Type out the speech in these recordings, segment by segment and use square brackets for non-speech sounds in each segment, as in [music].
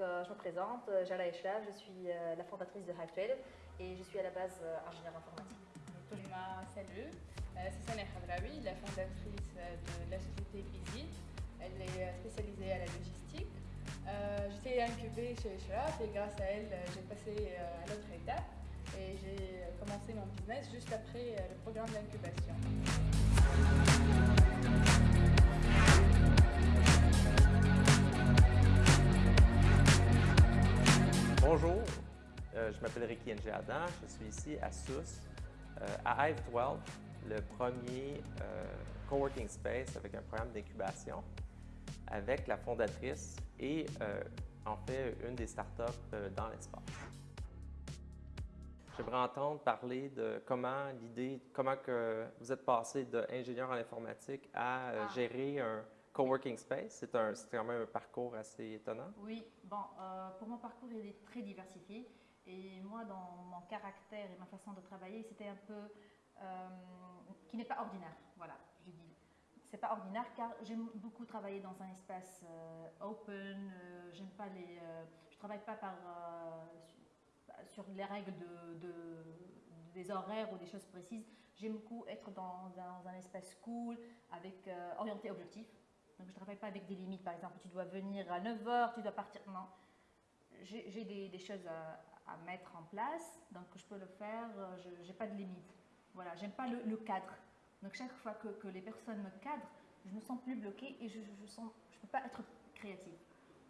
Euh, je me présente, euh, Jala Eshlav, je suis euh, la fondatrice de Hive12 et je suis à la base ingénieure informatique. Salut, c'est Sana Khadraoui, la fondatrice de la société Visit. Elle est spécialisée à la logistique. J'étais incubée chez Eshlav et grâce à elle, j'ai passé à l'autre étape et j'ai commencé mon business juste après le programme d'incubation. Bonjour, euh, je m'appelle Ricky Ng Adam, je suis ici à SUS, euh, à Hive12, le premier euh, coworking space avec un programme d'incubation avec la fondatrice et en fait une des startups dans l'espace. J'aimerais entendre parler de comment l'idée, comment que vous êtes passé d'ingénieur en informatique à ah. gérer un Coworking Space, c'est quand même un parcours assez étonnant. Oui, bon, euh, pour mon parcours, il est très diversifié. Et moi, dans mon caractère et ma façon de travailler, c'était un peu... Euh, qui n'est pas ordinaire, voilà, je dis. C'est pas ordinaire car j'aime beaucoup travailler dans un espace euh, open, j'aime pas les... je travaille pas par, sur les règles de, des horaires ou des choses précises. J'aime beaucoup être dans, un espace cool, avec orienté objectif. Donc, je ne travaille pas avec des limites. Par exemple, tu dois venir à 9h, tu dois partir. Non. J'ai des, choses à, mettre en place, donc je peux le faire. Je n'ai pas de limite. Voilà, j'aime pas le, cadre. Donc, chaque fois que, les personnes me cadrent, je me sens plus bloquée et je ne je peux pas être créative.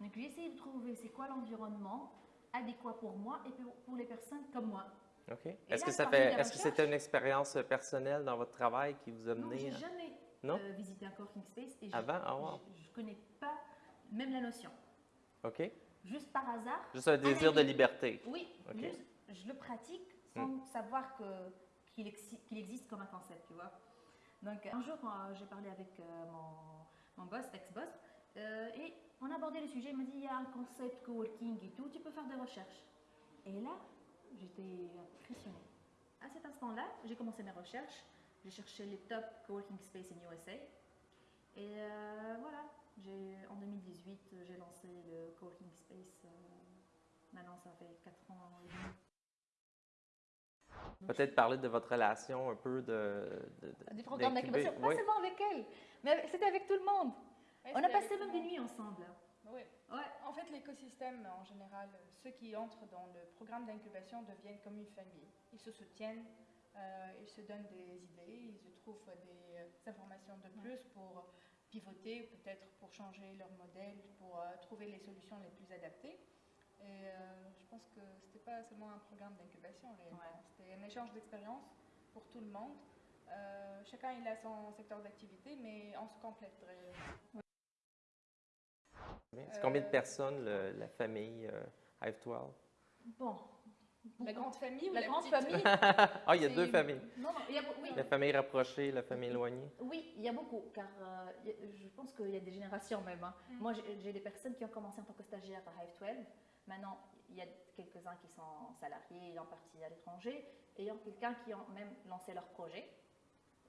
Donc, j'ai essayé de trouver c'est quoi l'environnement adéquat pour moi et pour, les personnes comme moi. OK. Est-ce que, est que c'était une expérience personnelle dans votre travail qui vous a mené? Non, jamais non? Euh, visiter un coworking space et Avant? je ne ah, connais pas même la notion. OK. Juste par hasard. Juste un désir de liberté. Oui, juste, je le pratique sans hmm. savoir qu'il existe comme un concept, tu vois. Donc un jour, j'ai parlé avec euh, mon, mon, boss, ex-boss, euh, et on a abordé le sujet, il m'a dit, il y a un concept coworking et tout, tu peux faire des recherches. Et là, j'étais impressionnée. À cet instant-là, j'ai commencé mes recherches, j'ai cherché les top coworking space in USA. Et euh, voilà, en 2018, j'ai lancé le coworking space. Euh, maintenant, ça fait 4 ans et demi. Peut-être parler de votre relation un peu de... de, du programme d'incubation, pas seulement avec elle, mais c'était avec tout le monde. On a passé même des nuits ensemble. Oui. Ouais. En fait, l'écosystème, en général, ceux qui entrent dans le programme d'incubation deviennent comme une famille. Ils se soutiennent, ils se donnent des idées, ils trouvent des euh, informations de plus pour pivoter, peut-être pour changer leur modèle, pour euh, trouver les solutions les plus adaptées. Et je pense que ce n'était pas seulement un programme d'incubation réellement, c'était un échange d'expérience pour tout le monde. chacun il a son secteur d'activité, mais on se complète. C'est combien de personnes la famille Hive 12 Bon, la grande famille ou la, grande famille [laughs] Ah, il y a deux familles. Non, non, il y a, oui. La famille rapprochée, la famille éloignée. Oui, il y a beaucoup, car euh, je pense qu'il y a des générations même. Hein. Mm. Moi, j'ai des personnes qui ont commencé en tant que stagiaires à Hive 12. Maintenant, il y a quelques-uns qui sont salariés ayant parti à l'étranger, ayant quelqu'un qui ont même lancé leur projet.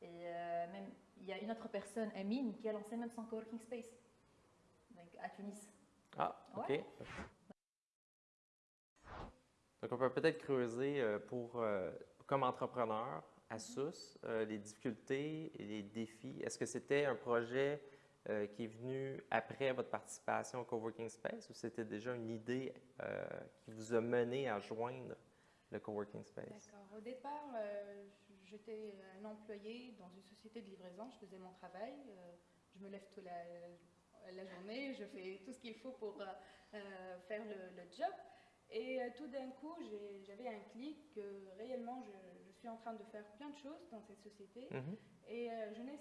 Et euh, même, il y a une autre personne, Amine, qui a lancé même son coworking space donc, à Tunis. Ah, ok. Donc, on peut peut-être creuser euh, pour, euh, comme entrepreneur à SUS, euh, les difficultés les défis. Est-ce que c'était un projet qui est venu après votre participation au Coworking Space ou c'était déjà une idée qui vous a mené à joindre le Coworking Space? D'accord. Au départ, j'étais un employé dans une société de livraison. Je faisais mon travail. je me lève toute la, journée. Je fais tout ce qu'il faut pour faire le job. Et euh, tout d'un coup, j'avais un clic que réellement, je, suis en train de faire plein de choses dans cette société. Mhm. Et euh, je n'ai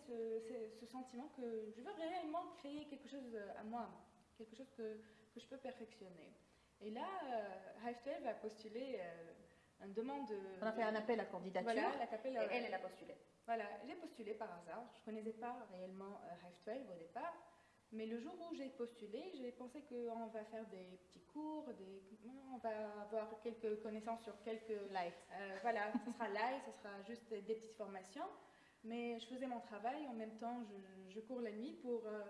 ce, sentiment que je veux réellement créer quelque chose à moi, quelque chose que, que je peux perfectionner. Et là, euh, Hive a postulé une demande... On a fait un appel à candidature voilà, et elle, elle a postulé. Voilà, j'ai postulé par hasard. Je ne connaissais pas réellement Hive au départ. Mais le jour où j'ai postulé, j'ai pensé qu'on va faire des petits cours, des, on va avoir quelques connaissances sur quelques... Light. Euh, voilà, [laughs] ce sera light, ce sera juste des, petites formations. Mais je faisais mon travail, en même temps je, cours la nuit pour euh,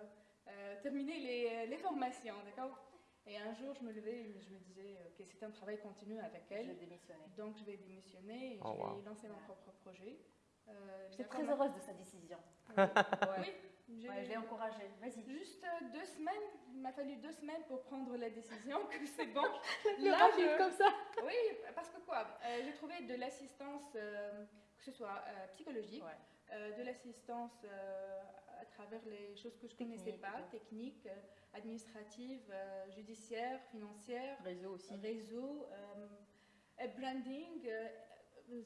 euh, terminer les, les formations, d'accord? Et un jour, je me levais et je me disais que c'était un travail continu avec Je elle. démissionné. Donc, je vais démissionner et Oh, je vais wow. lancer mon propre projet. Euh, J'étais très heureuse de sa décision. Oui, [laughs] Ouais, je l'ai encouragée. Vas-y. Juste euh, deux semaines, il m'a fallu deux semaines pour prendre la décision que c'est bon. [laughs] Là, je- comme ça. Oui, parce que quoi euh, J'ai trouvé de l'assistance, euh, que ce soit euh, psychologique, Ouais. de l'assistance à travers les choses que je ne connaissais pas, techniques, administratives, judiciaires, financières, Réseau aussi. réseau, branding,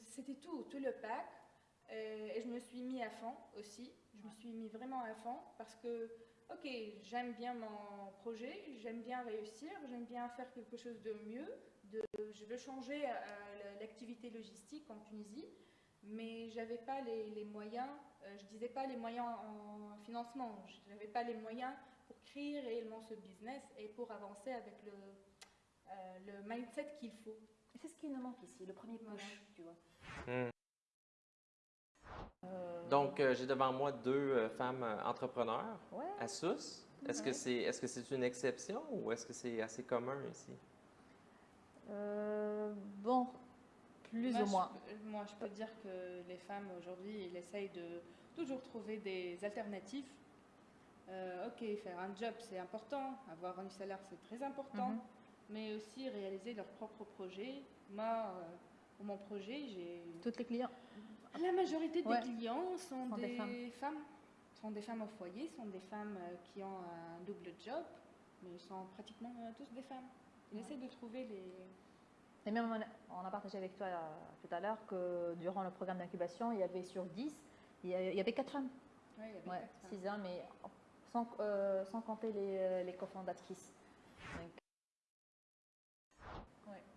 c'était tout, tout le pack. Et je me suis mis à fond aussi. Je me suis mis vraiment à fond parce que, ok, j'aime bien mon projet, j'aime bien réussir, j'aime bien faire quelque chose de mieux. De, je veux changer euh, l'activité logistique en Tunisie, mais j'avais pas les, les moyens. euh, je disais pas les moyens en financement. Je n'avais pas les moyens pour créer réellement ce business et pour avancer avec le, euh, le mindset qu'il faut. Et C'est ce qui nous manque ici, le premier push, Voilà. tu vois. Hmm. Donc, euh, j'ai devant moi deux euh, femmes euh, entrepreneurs ouais. à Sousse. Est-ce que c'est est -ce c'est une exception ou est-ce que c'est assez commun ici? Euh, bon, plus moi, ou moins. Je, moi, je peux dire que les femmes aujourd'hui, elles essayent de toujours trouver des alternatives. Euh, ok, faire un job, c'est important. Avoir un salaire, c'est très important. Mhm. Mais aussi réaliser leur propre projet. Moi, euh, pour mon projet, j'ai Toutes les clients. La majorité des Ouais. clients sont, Sont des, des femmes. femmes. Sont des femmes au foyer, sont des femmes euh, qui ont un double job, mais ils sont pratiquement euh, tous des femmes. Ils Ouais. essaient de trouver les. Et même, on a- partagé avec toi euh, tout à l'heure que durant le programme d'incubation, il y avait sur 10, il y avait 4 femmes. Ouais, il y avait Ouais, quatre femmes. 6 hommes, mais sans, euh, sans compter les, les cofondatrices. Donc,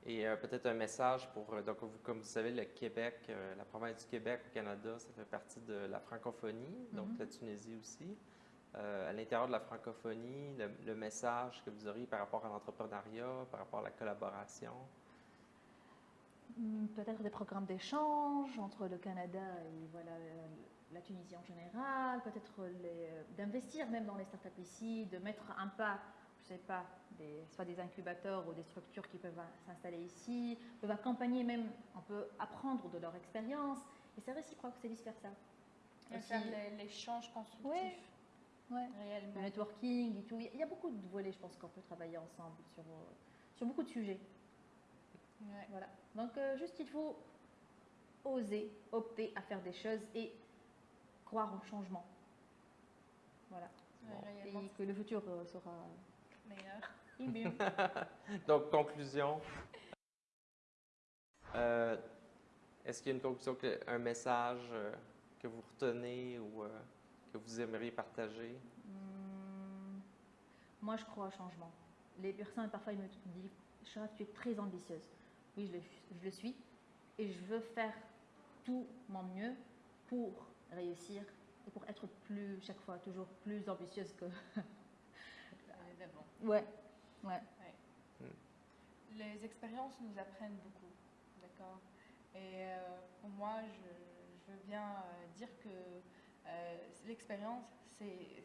Et euh, peut-être un message pour, euh, donc vous- comme vous savez, le Québec, euh, la province du Québec au Canada, ça fait partie de la francophonie, donc Mhm. la Tunisie aussi. Euh, à l'intérieur de la francophonie, le, le message que vous auriez par rapport à l'entrepreneuriat, par rapport à la collaboration? Hmm, Peut-être des programmes d'échange entre le Canada et voilà, la Tunisie en général, peut-être d'investir même dans les startups ici, de mettre un pas, je sais pas, des, soit des incubateurs ou des structures qui peuvent s'installer ici, peuvent accompagner même, on peut apprendre de leur expérience, et c'est réciproque, c'est vice-versa. L'échange constructif, Ouais. Ouais. Le réellement. networking et tout, il y a beaucoup de volets, je pense qu'on peut travailler ensemble sur, euh, sur beaucoup de sujets. Ouais. Voilà. Donc, euh, juste, il faut oser, opter à faire des choses et croire au changement. Voilà. Ouais, Bon. réellement, Et que le futur euh, sera et [laughs] mieux. Donc, conclusion. Euh, Est-ce qu'il y a une conclusion, un message euh, que vous retenez ou euh, que vous aimeriez partager? Hum, moi, je crois au changement. Les personnes, parfois, ils me disent Charlotte, tu es très ambitieuse. Oui, je le, je le suis. Et je veux faire tout mon mieux pour réussir et pour être plus, chaque fois, toujours plus ambitieuse que. Ouais, ouais. Les expériences nous apprennent beaucoup, d'accord? Et euh, pour moi, je, je veux bien euh, dire que euh, l'expérience, c'est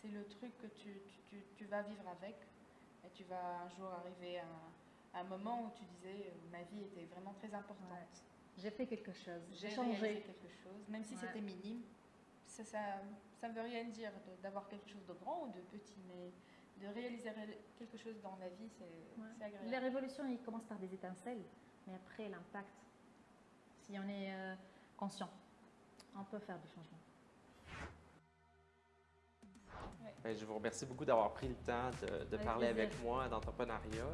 c'est le truc que tu, tu- tu- tu vas vivre avec. Et tu vas un jour arriver à un, à un moment où tu disais ma vie était vraiment très importante. J'ai fait quelque chose. J'ai changé. quelque chose, même si Ouais. c'était minime. Ça, ça, ça ne veut rien dire d'avoir quelque chose de grand ou de petit, mais de réaliser ré- quelque chose dans la vie, c'est Ouais. agréable. Les révolutions, ils commencent par des étincelles, mais après, l'impact, si on est euh, conscient, on peut faire du changement. Ben, je vous remercie beaucoup d'avoir pris le temps de, de Avec parler plaisir. avec moi d'entrepreneuriat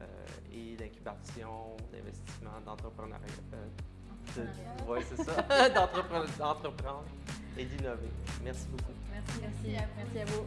euh, et d'incubation, d'investissement, d'entrepreneuriat. euh, oui, c'est ça, [laughs] d'entrepre- d'entreprendre et d'innover. Merci beaucoup. Merci, merci, Merci à vous. merci à vous.